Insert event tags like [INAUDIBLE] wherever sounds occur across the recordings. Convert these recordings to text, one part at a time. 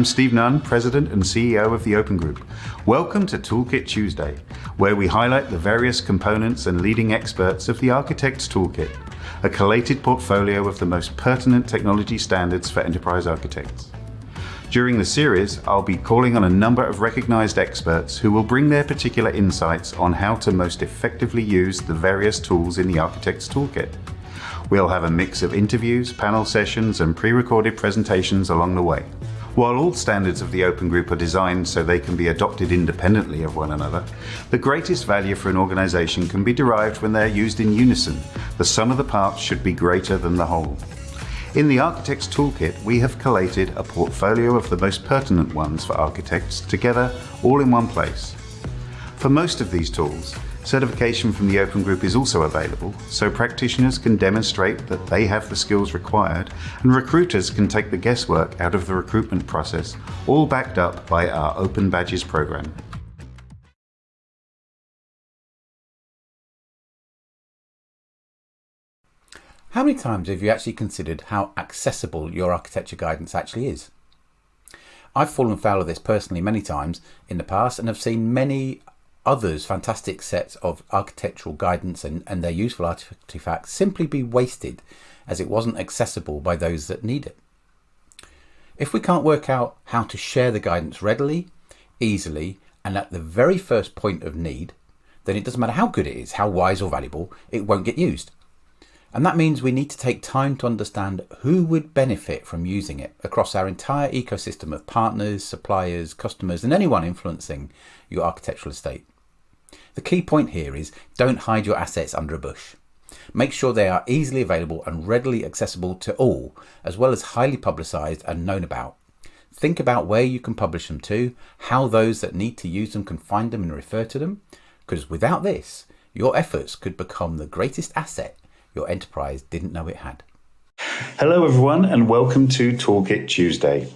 I'm Steve Nunn, President and CEO of the Open Group. Welcome to Toolkit Tuesday, where we highlight the various components and leading experts of the Architect's Toolkit, a collated portfolio of the most pertinent technology standards for enterprise architects. During the series, I'll be calling on a number of recognized experts who will bring their particular insights on how to most effectively use the various tools in the Architect's Toolkit. We'll have a mix of interviews, panel sessions, and pre-recorded presentations along the way. While all standards of the Open Group are designed so they can be adopted independently of one another, the greatest value for an organization can be derived when they're used in unison. The sum of the parts should be greater than the whole. In the Architect's Toolkit, we have collated a portfolio of the most pertinent ones for architects together all in one place. For most of these tools, Certification from the Open Group is also available, so practitioners can demonstrate that they have the skills required and recruiters can take the guesswork out of the recruitment process, all backed up by our Open Badges program. How many times have you actually considered how accessible your architecture guidance actually is? I've fallen foul of this personally many times in the past and have seen many others fantastic sets of architectural guidance and, and their useful artifacts simply be wasted as it wasn't accessible by those that need it. If we can't work out how to share the guidance readily, easily, and at the very first point of need, then it doesn't matter how good it is, how wise or valuable, it won't get used. And that means we need to take time to understand who would benefit from using it across our entire ecosystem of partners, suppliers, customers, and anyone influencing your architectural estate. The key point here is don't hide your assets under a bush. Make sure they are easily available and readily accessible to all, as well as highly publicised and known about. Think about where you can publish them to, how those that need to use them can find them and refer to them, because without this, your efforts could become the greatest asset your enterprise didn't know it had. Hello, everyone, and welcome to Toolkit Tuesday.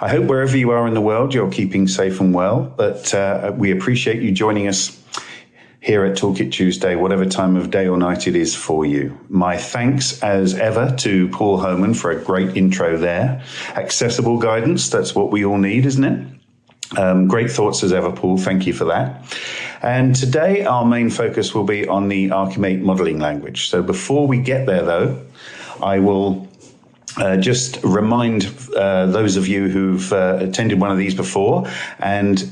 I hope wherever you are in the world, you're keeping safe and well, but uh, we appreciate you joining us here at Toolkit Tuesday, whatever time of day or night it is for you. My thanks, as ever, to Paul Homan for a great intro there. Accessible guidance, that's what we all need, isn't it? Um, great thoughts as ever, Paul. Thank you for that. And today, our main focus will be on the Archimate modeling language. So before we get there, though, I will uh, just remind uh, those of you who've uh, attended one of these before and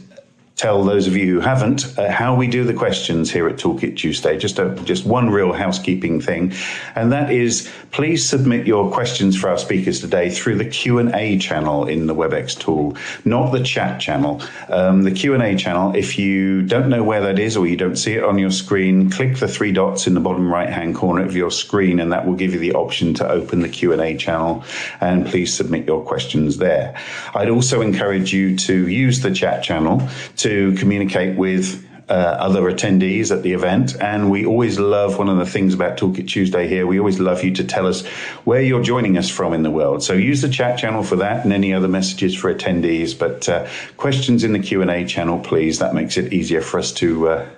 tell those of you who haven't uh, how we do the questions here at Toolkit Tuesday. Just a, just one real housekeeping thing, and that is please submit your questions for our speakers today through the Q and A channel in the WebEx tool, not the chat channel. Um, the Q and A channel. If you don't know where that is or you don't see it on your screen, click the three dots in the bottom right hand corner of your screen, and that will give you the option to open the Q and A channel. And please submit your questions there. I'd also encourage you to use the chat channel to communicate with uh, other attendees at the event. And we always love one of the things about Toolkit Tuesday here. We always love you to tell us where you're joining us from in the world. So use the chat channel for that and any other messages for attendees. But uh, questions in the Q and A channel, please. That makes it easier for us to uh,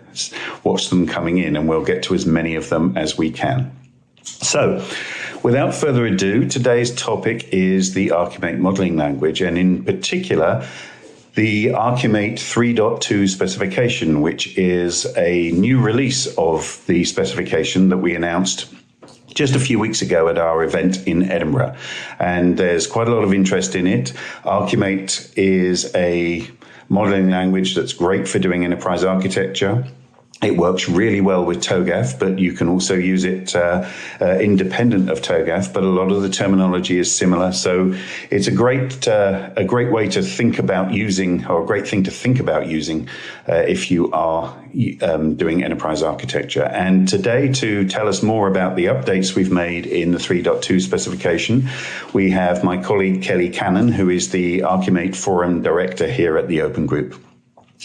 watch them coming in, and we'll get to as many of them as we can. So. Without further ado, today's topic is the Archimate modeling language, and in particular, the Archimate 3.2 specification, which is a new release of the specification that we announced just a few weeks ago at our event in Edinburgh. And there's quite a lot of interest in it. Archimate is a modeling language that's great for doing enterprise architecture. It works really well with TOGAF, but you can also use it uh, uh, independent of TOGAF. But a lot of the terminology is similar, so it's a great uh, a great way to think about using, or a great thing to think about using, uh, if you are um, doing enterprise architecture. And today, to tell us more about the updates we've made in the 3.2 specification, we have my colleague Kelly Cannon, who is the Archimate Forum Director here at the Open Group.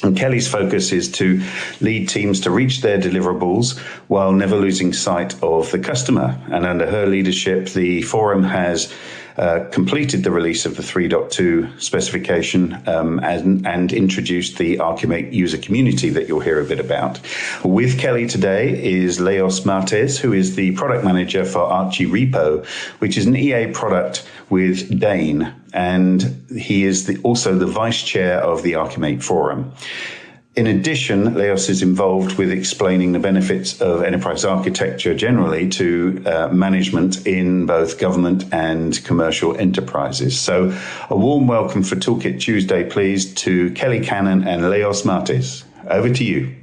And Kelly's focus is to lead teams to reach their deliverables while never losing sight of the customer. And under her leadership, the forum has uh, completed the release of the 3.2 specification um, and, and, introduced the Archimate user community that you'll hear a bit about. With Kelly today is Leos Martes, who is the product manager for ArchiRepo, which is an EA product with Dane and he is the, also the vice chair of the Archimate Forum. In addition, Leos is involved with explaining the benefits of enterprise architecture generally to uh, management in both government and commercial enterprises. So, a warm welcome for Toolkit Tuesday, please, to Kelly Cannon and Leos Martis. Over to you.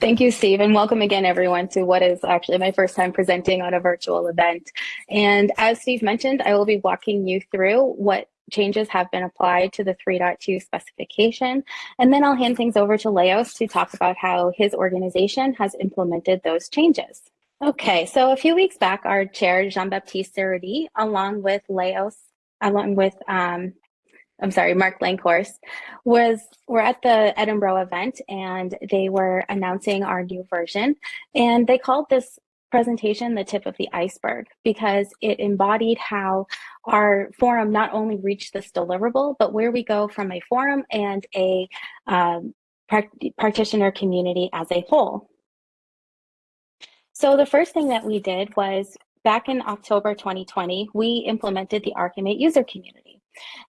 Thank you, Steve, and welcome again, everyone, to what is actually my first time presenting on a virtual event. And as Steve mentioned, I will be walking you through what changes have been applied to the 3.2 specification. And then I'll hand things over to Leos to talk about how his organization has implemented those changes. Okay, so a few weeks back, our chair, Jean-Baptiste Sarrodie, along with Leos, along with um, I'm sorry, Marc Lankhorst, was we're at the Edinburgh event and they were announcing our new version. And they called this presentation the tip of the iceberg because it embodied how our forum not only reached this deliverable, but where we go from a forum and a um, practitioner community as a whole. So the first thing that we did was back in October 2020, we implemented the Archimate user community.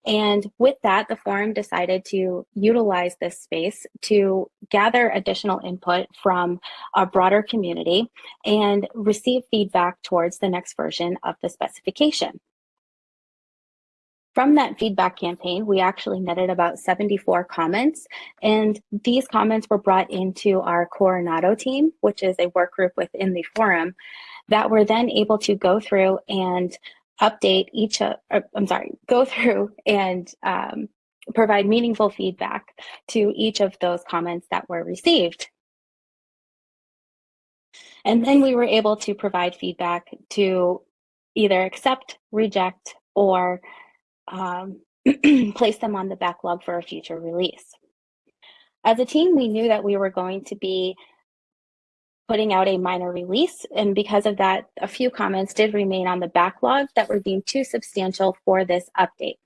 And with that, the forum decided to utilize this space to gather additional input from a broader community and receive feedback towards the next version of the specification. From that feedback campaign, we actually netted about 74 comments, and these comments were brought into our Coronado team, which is a work group within the forum, that were then able to go through and update each, of, or, I'm sorry, go through and um, provide meaningful feedback to each of those comments that were received. And then we were able to provide feedback to either accept, reject, or um, [CLEARS THROAT] place them on the backlog for a future release. As a team, we knew that we were going to be putting out a minor release. And because of that, a few comments did remain on the backlog that were deemed too substantial for this update.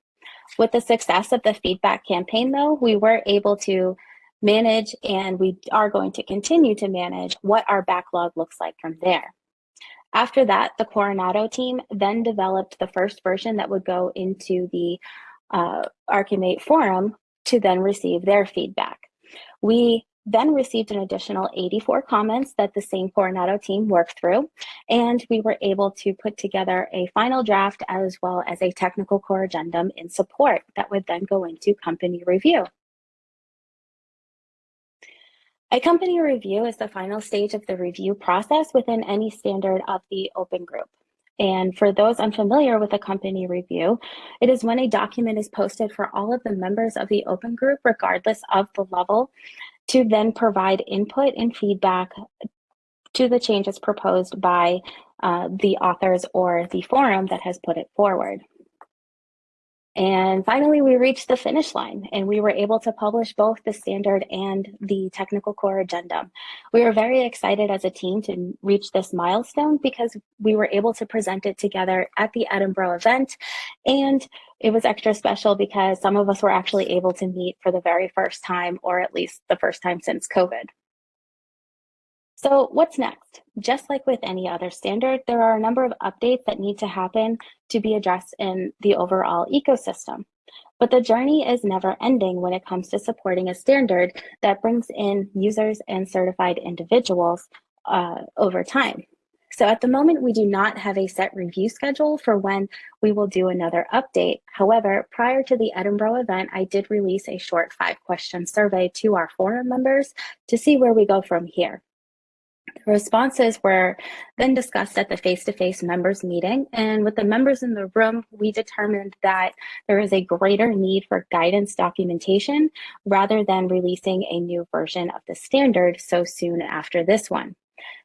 With the success of the feedback campaign, though, we were able to manage and we are going to continue to manage what our backlog looks like from there. After that, the Coronado team then developed the first version that would go into the uh, Archimate forum to then receive their feedback. We then received an additional 84 comments that the same Coronado team worked through, and we were able to put together a final draft as well as a technical corrigendum in support that would then go into company review. A company review is the final stage of the review process within any standard of the open group. And for those unfamiliar with a company review, it is when a document is posted for all of the members of the open group, regardless of the level, to then provide input and feedback to the changes proposed by uh, the authors or the forum that has put it forward. And finally, we reached the finish line and we were able to publish both the standard and the technical corrigendum. We were very excited as a team to reach this milestone because we were able to present it together at the Edinburgh event. And it was extra special because some of us were actually able to meet for the very first time, or at least the first time since COVID. So what's next? Just like with any other standard, there are a number of updates that need to happen to be addressed in the overall ecosystem. But the journey is never ending when it comes to supporting a standard that brings in users and certified individuals uh, over time. So at the moment, we do not have a set review schedule for when we will do another update. However, prior to the Edinburgh event, I did release a short five question survey to our forum members to see where we go from here. Responses were then discussed at the face-to-face -face members meeting. And with the members in the room, we determined that there is a greater need for guidance documentation rather than releasing a new version of the standard so soon after this one.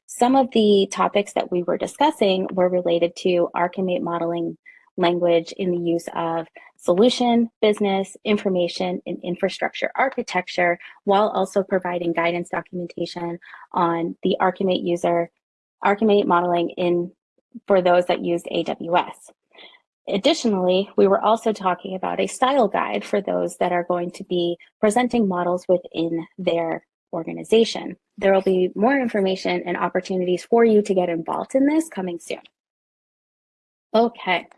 Some of the topics that we were discussing were related to Archimate modeling language in the use of solution, business, information, and infrastructure architecture, while also providing guidance documentation on the Archimate user, Archimate modeling in for those that used AWS. Additionally, we were also talking about a style guide for those that are going to be presenting models within their organization. There will be more information and opportunities for you to get involved in this coming soon. Okay.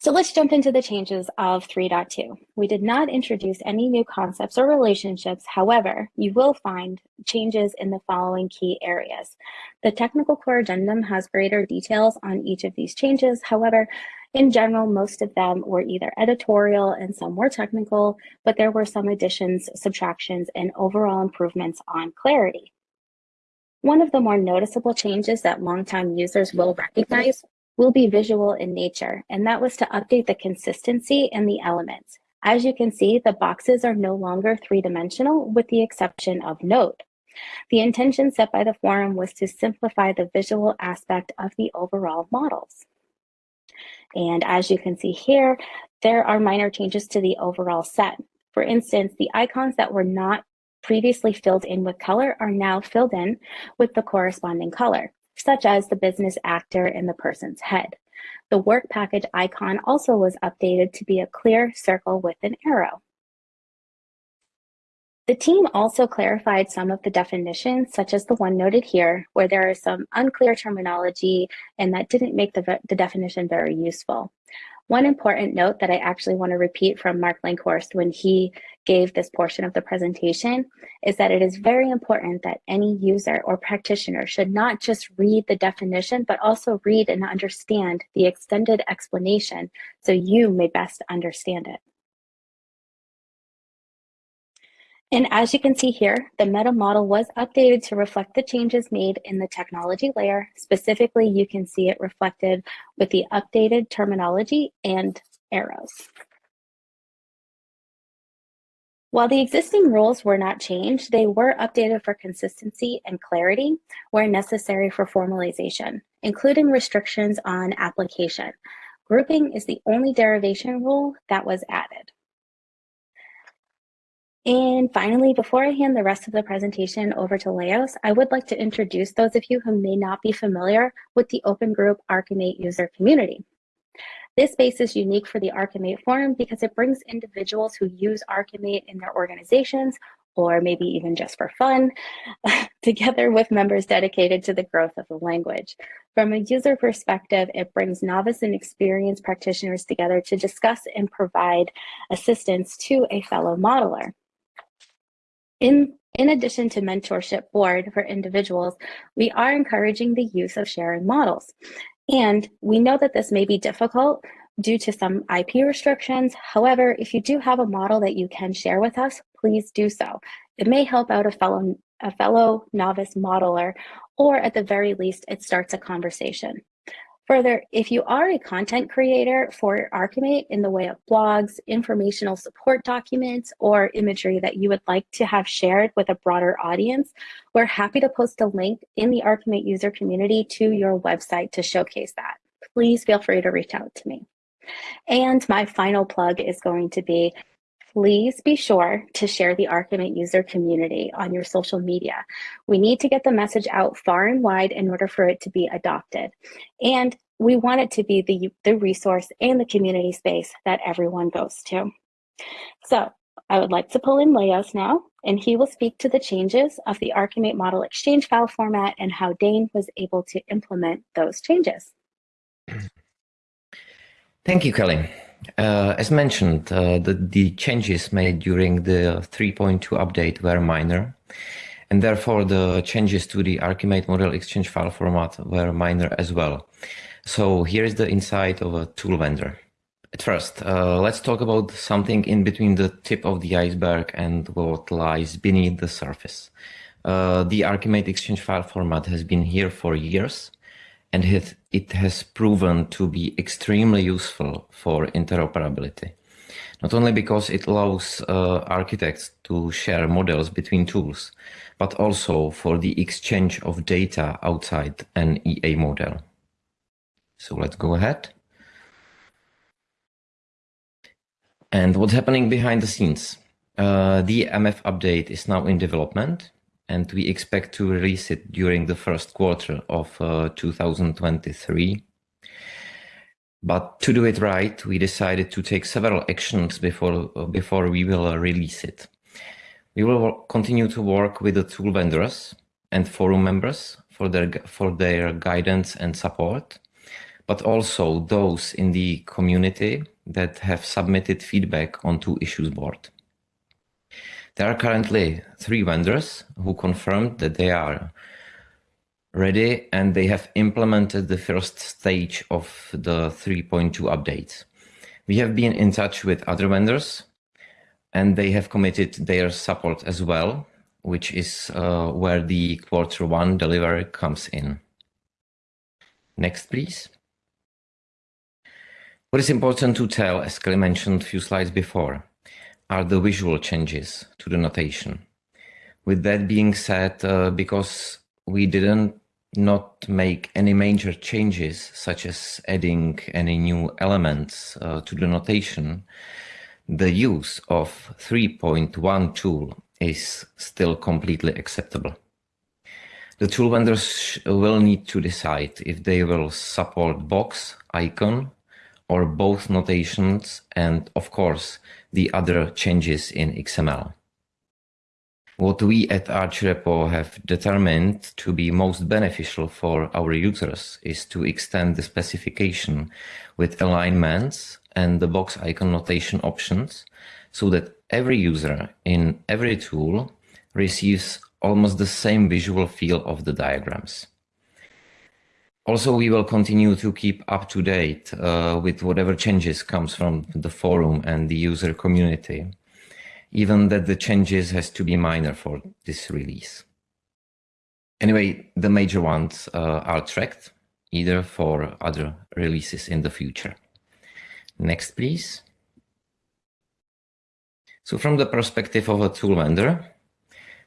So let's jump into the changes of 3.2. We did not introduce any new concepts or relationships. However, you will find changes in the following key areas. The technical corrigendum has greater details on each of these changes. However, in general, most of them were either editorial and some were technical, but there were some additions, subtractions, and overall improvements on clarity. One of the more noticeable changes that longtime users will recognize will be visual in nature, and that was to update the consistency and the elements. As you can see, the boxes are no longer three-dimensional with the exception of node. The intention set by the forum was to simplify the visual aspect of the overall models. And as you can see here, there are minor changes to the overall set. For instance, the icons that were not previously filled in with color are now filled in with the corresponding color such as the business actor in the person's head. The work package icon also was updated to be a clear circle with an arrow. The team also clarified some of the definitions, such as the one noted here, where there is some unclear terminology and that didn't make the, the definition very useful. One important note that I actually want to repeat from Marc Lankhorst when he gave this portion of the presentation is that it is very important that any user or practitioner should not just read the definition, but also read and understand the extended explanation so you may best understand it. And as you can see here, the meta model was updated to reflect the changes made in the technology layer. Specifically, you can see it reflected with the updated terminology and arrows. While the existing rules were not changed, they were updated for consistency and clarity where necessary for formalization, including restrictions on application. Grouping is the only derivation rule that was added. And finally, before I hand the rest of the presentation over to Leos, I would like to introduce those of you who may not be familiar with the Open Group Archimate user community. This space is unique for the Archimate Forum because it brings individuals who use Archimate in their organizations or maybe even just for fun, [LAUGHS] together with members dedicated to the growth of the language. From a user perspective, it brings novice and experienced practitioners together to discuss and provide assistance to a fellow modeler. In, in addition to mentorship board for individuals, we are encouraging the use of sharing models. And we know that this may be difficult due to some IP restrictions. However, if you do have a model that you can share with us, please do so. It may help out a fellow, a fellow novice modeler, or at the very least, it starts a conversation. Further, if you are a content creator for Archimate in the way of blogs, informational support documents, or imagery that you would like to have shared with a broader audience, we're happy to post a link in the Archimate user community to your website to showcase that. Please feel free to reach out to me. And my final plug is going to be please be sure to share the Archimate user community on your social media. We need to get the message out far and wide in order for it to be adopted. And we want it to be the, the resource and the community space that everyone goes to. So I would like to pull in Leos now, and he will speak to the changes of the Archimate model exchange file format and how Dane was able to implement those changes. Thank you, Kelly. Uh, as mentioned, uh, the, the, changes made during the 3.2 update were minor, and therefore the changes to the Archimate model exchange file format were minor as well. So here's the insight of a tool vendor. At first, uh, let's talk about something in between the tip of the iceberg and what lies beneath the surface. Uh, the Archimate exchange file format has been here for years, and it has proven to be extremely useful for interoperability. Not only because it allows uh, architects to share models between tools, but also for the exchange of data outside an EA model. So let's go ahead. And what's happening behind the scenes? Uh, the MF update is now in development and we expect to release it during the first quarter of uh, 2023. But to do it right, we decided to take several actions before, before we will uh, release it. We will continue to work with the tool vendors and forum members for their, for their guidance and support. but also those in the community that have submitted feedback onto issues board. There are currently three vendors who confirmed that they are ready and they have implemented the first stage of the 3.2 updates. We have been in touch with other vendors and they have committed their support as well, which is uh, where the quarter one delivery comes in. Next, please. What is important to tell, as Kelly mentioned a few slides before, are the visual changes to the notation. With that being said, uh, because we didn't not make any major changes, such as adding any new elements uh, to the notation, the use of 3.1 tool is still completely acceptable. The tool vendors will need to decide if they will support box, icon, or both notations and of course the other changes in XML. What we at ArchiRepo have determined to be most beneficial for our users is to extend the specification with alignments and the box icon notation options so that every user in every tool receives almost the same visual feel of the diagrams. Also, we will continue to keep up to date uh, with whatever changes comes from the forum and the user community, even that the changes has to be minor for this release. Anyway, the major ones uh, are tracked either for other releases in the future. Next, please. So from the perspective of a tool vendor,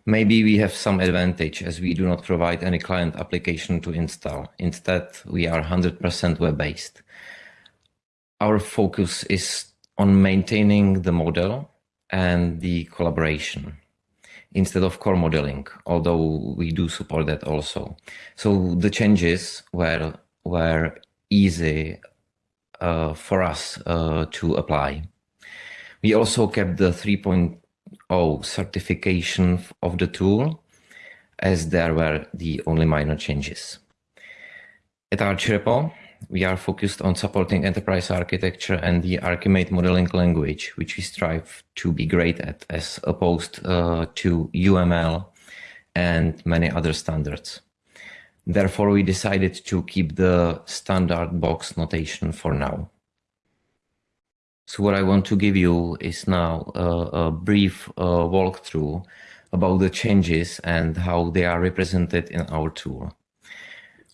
Maybe we have some advantage as we do not provide any client application to install. Instead, we are 100% web-based. Our focus is on maintaining the model and the collaboration instead of core modeling, although we do support that also. So the changes were, were easy uh, for us uh, to apply. We also kept the 3.0 O certification of the tool, as there were the only minor changes. At ArchiRepo, we are focused on supporting enterprise architecture and the Archimate modeling language, which we strive to be great at as opposed uh, to UML and many other standards. Therefore, we decided to keep the standard box notation for now. So what I want to give you is now a, a brief uh, walkthrough about the changes and how they are represented in our tool.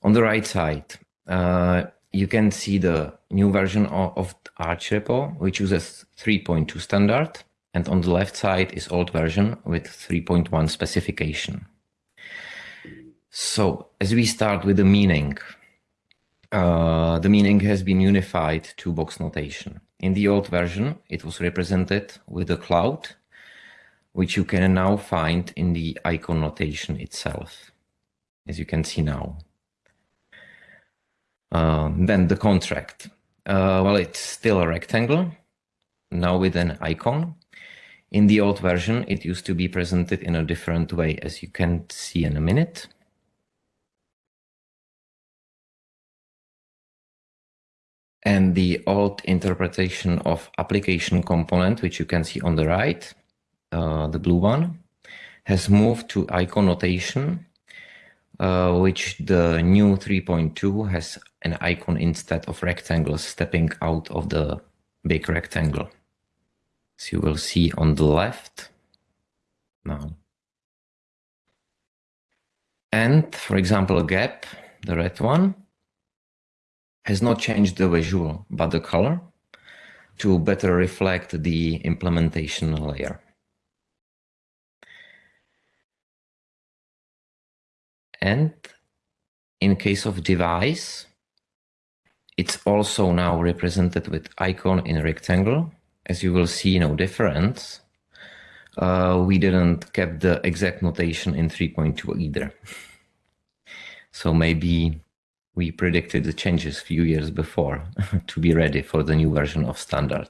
On the right side, uh, you can see the new version of, of ArchiRepo, which uses 3.2 standard. And on the left side is old version with 3.1 specification. So as we start with the meaning, uh, the meaning has been unified to box notation. In the old version, it was represented with a cloud, which you can now find in the icon notation itself, as you can see now. Uh, then the contract. Uh, well, it's still a rectangle, now with an icon. In the old version, it used to be presented in a different way, as you can see in a minute. And the old interpretation of application component, which you can see on the right, uh, the blue one, has moved to icon notation, uh, which the new 3.2 has an icon instead of rectangles stepping out of the big rectangle. So you will see on the left now. And for example, a gap, the red one, has not changed the visual, but the color to better reflect the implementation layer. And in case of device, it's also now represented with icon in rectangle. As you will see, no difference. Uh, we didn't keep the exact notation in 3.2 either. So maybe we predicted the changes a few years before [LAUGHS] to be ready for the new version of standard.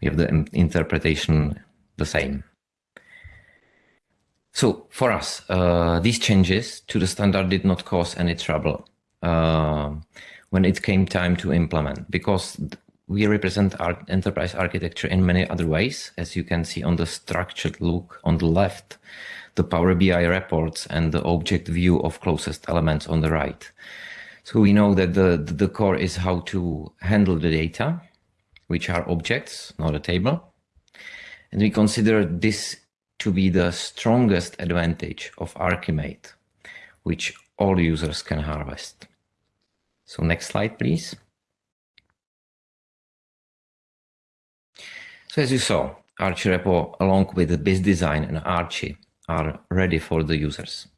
We have the interpretation the same. So for us, uh, these changes to the standard did not cause any trouble. Uh, when it came time to implement because we represent our enterprise architecture in many other ways, as you can see on the structured look on the left, the Power BI reports and the object view of closest elements on the right. So we know that the, the core is how to handle the data, which are objects, not a table. And we consider this to be the strongest advantage of Archimate, which all users can harvest. So next slide, please. So as you saw, ArchiRepo, along with the BiZZdesign and Archi, are ready for the users.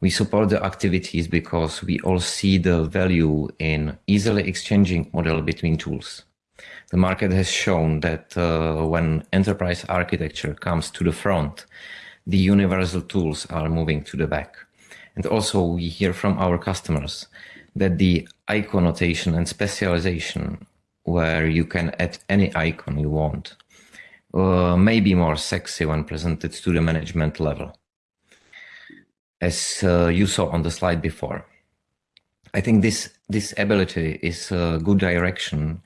We support the activities because we all see the value in easily exchanging model between tools. The market has shown that uh, when enterprise architecture comes to the front, the universal tools are moving to the back. And also we hear from our customers that the icon notation and specialization where you can add any icon you want uh, may be more sexy when presented to the management level as uh, you saw on the slide before i think this this ability is a good direction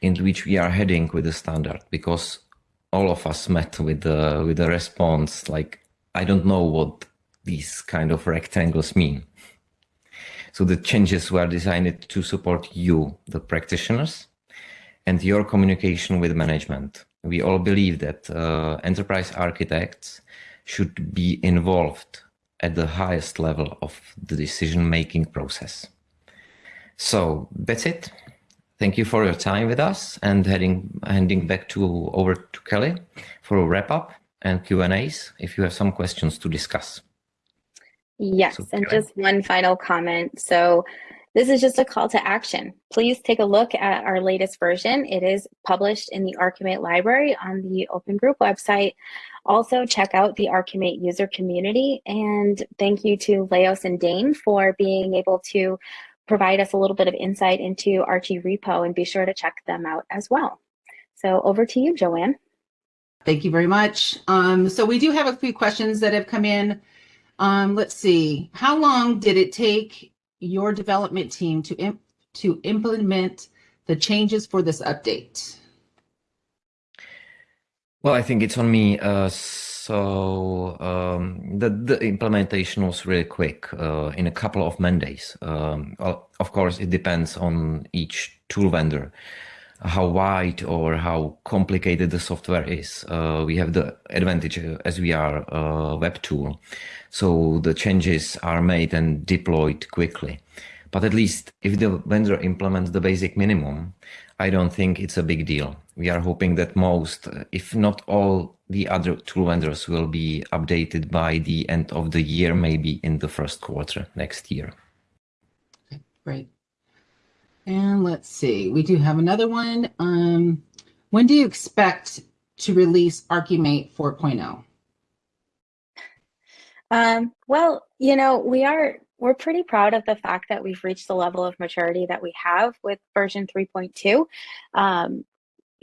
in which we are heading with the standard because all of us met with the with the response like i don't know what these kind of rectangles mean so the changes were designed to support you, the practitioners, and your communication with management. We all believe that uh, enterprise architects should be involved at the highest level of the decision-making process. So that's it. Thank you for your time with us and heading, handing back to over to Kelly for a wrap up and Q&As if you have some questions to discuss. Yes, so, and just one final comment. So this is just a call to action. Please take a look at our latest version. It is published in the Archimate library on the Open Group website. Also check out the Archimate user community and thank you to Leos and Dane for being able to provide us a little bit of insight into ArchiRepo and be sure to check them out as well. So over to you, Joanne. Thank you very much. Um, so we do have a few questions that have come in. Um, let's see, how long did it take your development team to, imp to implement the changes for this update? Well, I think it's on me. Uh, so um, the, the implementation was really quick uh, in a couple of Mondays. Um, of course, it depends on each tool vendor how wide or how complicated the software is. Uh, we have the advantage uh, as we are a web tool. So the changes are made and deployed quickly. But at least if the vendor implements the basic minimum, I don't think it's a big deal. We are hoping that most, if not all, the other tool vendors will be updated by the end of the year, maybe in the first quarter next year. Great. And let's see, we do have another one. Um, when do you expect to release Archimate 4.0? Um, well, you know, we are we're pretty proud of the fact that we've reached the level of maturity that we have with version 3.2. Um,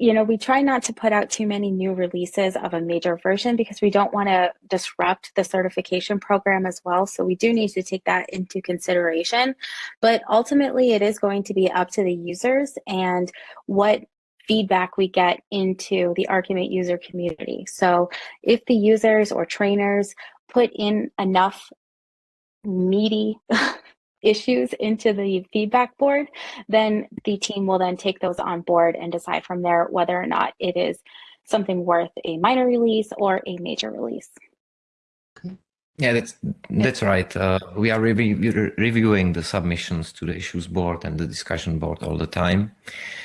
you know, we try not to put out too many new releases of a major version because we don't want to disrupt the certification program as well. So we do need to take that into consideration. But ultimately, it is going to be up to the users and what feedback we get into the Archimate user community. So if the users or trainers put in enough meaty [LAUGHS] issues into the feedback board, then the team will then take those on board and decide from there whether or not it is something worth a minor release or a major release. Yeah, that's that's right. Uh, we are review, reviewing the submissions to the issues board and the discussion board all the time.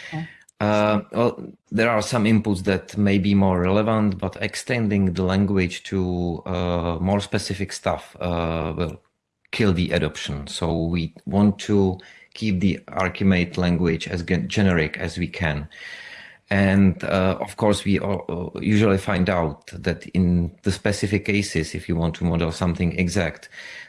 Okay. Uh, well, there are some inputs that may be more relevant, but extending the language to uh, more specific stuff uh, will kill the adoption. So we want to keep the Archimate language as generic as we can. And uh, of course, we uh, usually find out that in the specific cases, if you want to model something exact,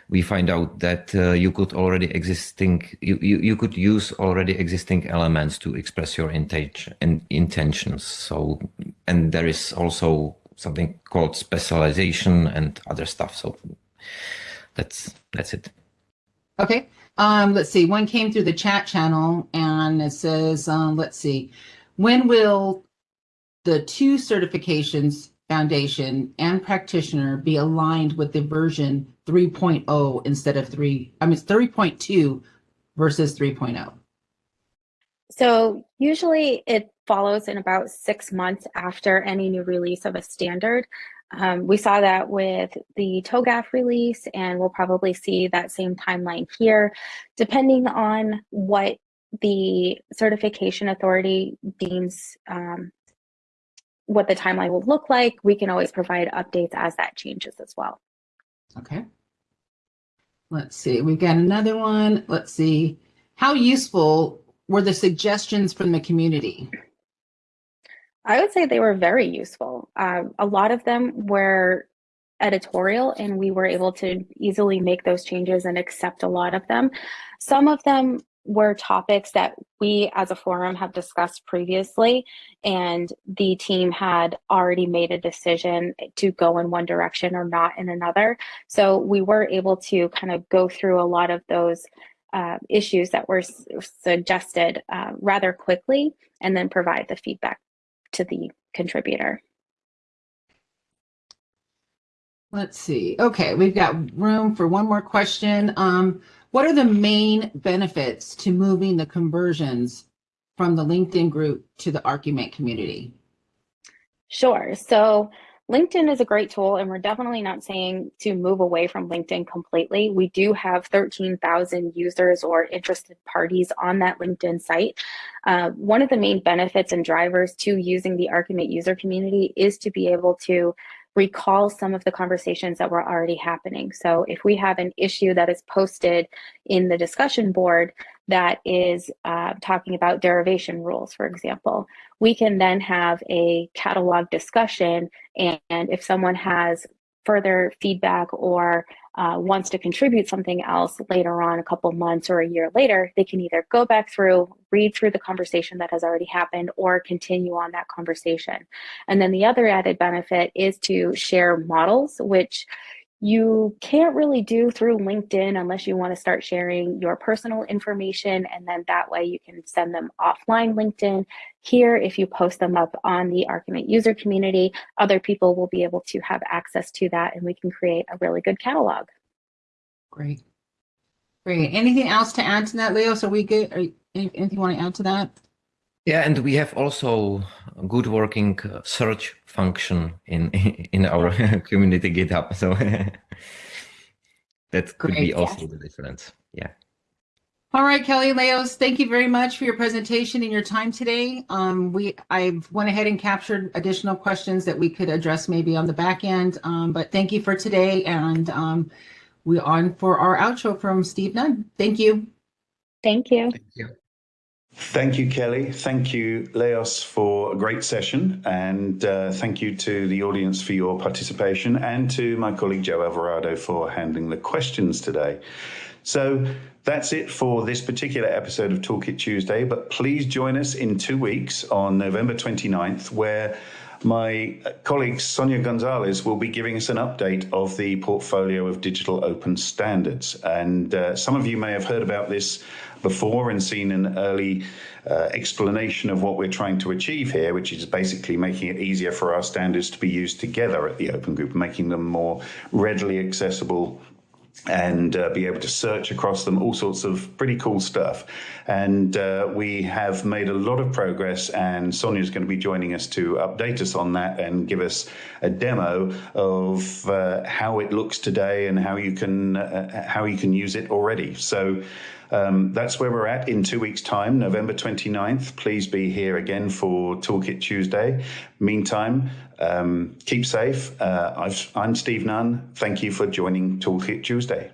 we find out that uh, you could already existing you, you, you could use already existing elements to express your intention and intentions. So and there is also something called specialization and other stuff. So that's that's it. Okay. Um, let's see. One came through the chat channel and it says, um, let's see, when will the two certifications, foundation and practitioner, be aligned with the version 3.0 instead of 3, I mean, 3.2 versus 3.0? So usually it follows in about six months after any new release of a standard. Um, we saw that with the TOGAF release, and we'll probably see that same timeline here, depending on what the certification authority deems um, what the timeline will look like. We can always provide updates as that changes as well. Okay. Let's see, we've got another one. Let's see. How useful were the suggestions from the community? I would say they were very useful. Uh, a lot of them were editorial and we were able to easily make those changes and accept a lot of them. Some of them were topics that we as a forum have discussed previously and the team had already made a decision to go in one direction or not in another. So we were able to kind of go through a lot of those uh, issues that were suggested uh, rather quickly and then provide the feedback to the contributor. Let's see. Okay, we've got room for one more question. Um, what are the main benefits to moving the conversions from the LinkedIn group to the Archimate community? Sure. So LinkedIn is a great tool, and we're definitely not saying to move away from LinkedIn completely. We do have 13,000 users or interested parties on that LinkedIn site. Uh, one of the main benefits and drivers to using the Archimate user community is to be able to recall some of the conversations that were already happening. So if we have an issue that is posted in the discussion board that is uh, talking about derivation rules, for example, we can then have a catalog discussion. And, and if someone has further feedback or uh, wants to contribute something else later on, a couple months or a year later, they can either go back through, read through the conversation that has already happened, or continue on that conversation. And then the other added benefit is to share models, which you can't really do through LinkedIn unless you want to start sharing your personal information. And then that way you can send them offline LinkedIn. Here, if you post them up on the Archimate user community, other people will be able to have access to that and we can create a really good catalog. Great. Great. Anything else to add to that, Leo? So we good? anything you want to add to that? Yeah, and we have also a good working uh, search function in [LAUGHS] in our [LAUGHS] community GitHub. So [LAUGHS] that could Great, be also yes. the difference. Yeah. All right, Kelly Leos, thank you very much for your presentation and your time today. Um, we I went ahead and captured additional questions that we could address maybe on the back end, um, but thank you for today. And um, we're on for our outro from Steve Nunn. Thank you. Thank you. Thank you. Thank you, Kelly. Thank you, Leos, for a great session. And uh, thank you to the audience for your participation and to my colleague Joe Alvarado for handling the questions today. So that's it for this particular episode of Toolkit Tuesday. But please join us in two weeks on November 29th, where my colleague Sonia Gonzalez will be giving us an update of the portfolio of digital open standards. And uh, some of you may have heard about this before and seen an early uh, explanation of what we're trying to achieve here, which is basically making it easier for our standards to be used together at the Open Group, making them more readily accessible and uh, be able to search across them, all sorts of pretty cool stuff. And uh, we have made a lot of progress, and Sonia is going to be joining us to update us on that and give us a demo of uh, how it looks today and how you can uh, how you can use it already. So. Um, that's where we're at in two weeks' time, November 29th. Please be here again for Toolkit Tuesday. Meantime, um, keep safe. Uh, i am Steve Nunn. Thank you for joining Toolkit Tuesday.